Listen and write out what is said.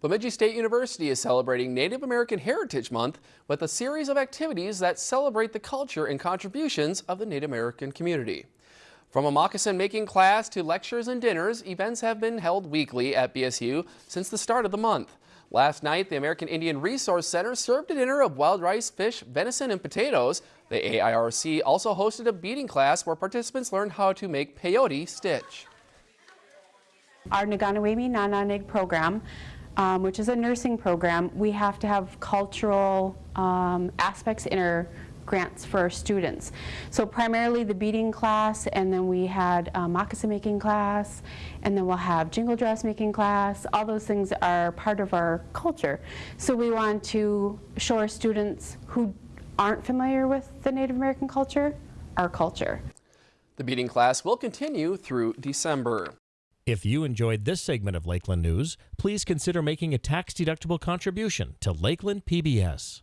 Bemidji State University is celebrating Native American Heritage Month with a series of activities that celebrate the culture and contributions of the Native American community. From a moccasin making class to lectures and dinners, events have been held weekly at BSU since the start of the month. Last night, the American Indian Resource Center served a dinner of wild rice, fish, venison, and potatoes. The AIRC also hosted a beading class where participants learned how to make peyote stitch. Our Naganawemi Nananig program um, which is a nursing program, we have to have cultural um, aspects in our grants for our students. So primarily the beading class, and then we had a moccasin making class, and then we'll have jingle dress making class. All those things are part of our culture. So we want to show our students who aren't familiar with the Native American culture, our culture. The beading class will continue through December. If you enjoyed this segment of Lakeland News, please consider making a tax-deductible contribution to Lakeland PBS.